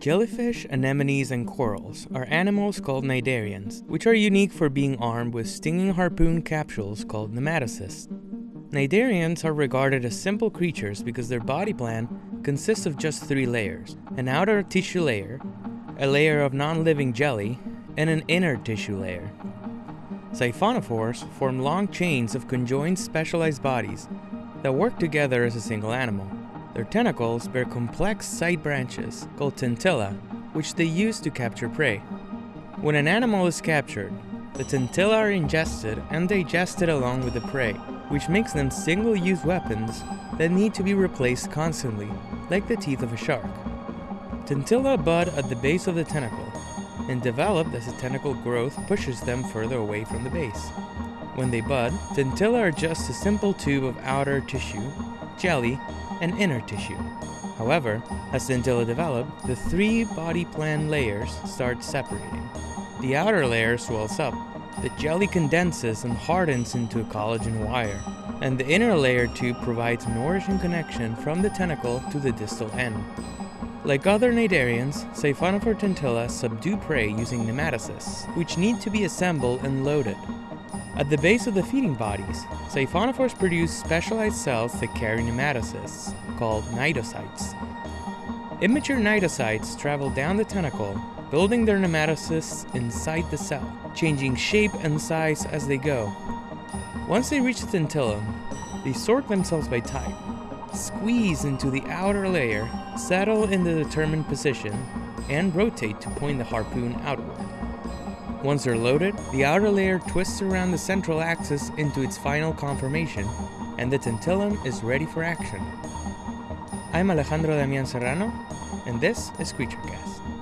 Jellyfish, anemones, and corals are animals called cnidarians, which are unique for being armed with stinging harpoon capsules called nematocysts. Cnidarians are regarded as simple creatures because their body plan consists of just three layers an outer tissue layer, a layer of non living jelly, and an inner tissue layer. Siphonophores form long chains of conjoined specialized bodies that work together as a single animal. Their tentacles bear complex side branches called tentilla, which they use to capture prey. When an animal is captured, the tentilla are ingested and digested along with the prey, which makes them single-use weapons that need to be replaced constantly, like the teeth of a shark. Tentilla bud at the base of the tentacle and develop as the tentacle growth pushes them further away from the base. When they bud, tentilla are just a simple tube of outer tissue, jelly, and inner tissue. However, as tentilla develop, the three body plan layers start separating. The outer layer swells up, the jelly condenses and hardens into a collagen wire, and the inner layer tube provides nourishing connection from the tentacle to the distal end. Like other cnidarians, Siphonophore tentilla subdue prey using nematocysts, which need to be assembled and loaded. At the base of the feeding bodies, siphonophores produce specialized cells that carry nematocysts, called cnidocytes. Immature cnidocytes travel down the tentacle, building their nematocysts inside the cell, changing shape and size as they go. Once they reach the tentillum, they sort themselves by type, squeeze into the outer layer, settle in the determined position, and rotate to point the harpoon outward. Once they're loaded, the outer layer twists around the central axis into its final conformation, and the tentillum is ready for action. I'm Alejandro Damian Serrano, and this is CreatureCast.